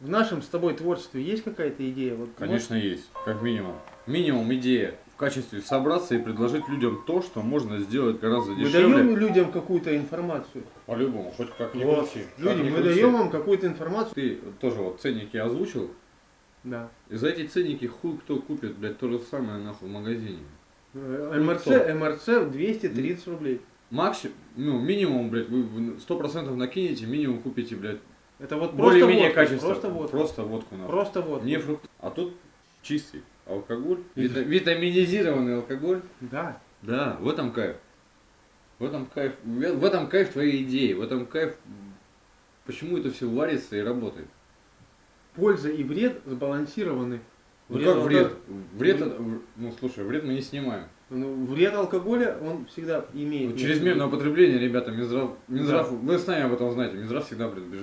В нашем с тобой творчестве есть какая-то идея? Вот, Конечно, есть, как минимум. Минимум идея в качестве собраться и предложить людям то, что можно сделать гораздо Мы дешевле. даем людям какую-то информацию. По-любому, хоть как ни Вот. крути. Люди, мы крути. даем вам какую-то информацию. Ты тоже вот ценники озвучил, Да. и за эти ценники хуй кто купит, блядь, то же самое нахуй в магазине. Э, МРЦ? МРЦ 230 рублей. Максимум, ну, минимум, блядь, вы сто процентов накинете, минимум купите, блядь, Это вот более-менее качество. Просто водка. Просто водку нахуй. Просто водка. Не фрукт. А тут чистый алкоголь, вита- витаминизированный алкоголь. Да. Да, в этом кайф. В этом кайф. В этом кайф твоей идеи. В этом кайф. Почему это все варится и работает? Польза и вред сбалансированы. Ну как вред? Вред, это- ну слушай, вред мы не снимаем. Ну, вред алкоголя, он всегда имеет. Ну, чрезмерное употребление, ребята, Минздрав, Минздрав, вы сами об этом знаете, Минздрав всегда предупреждает.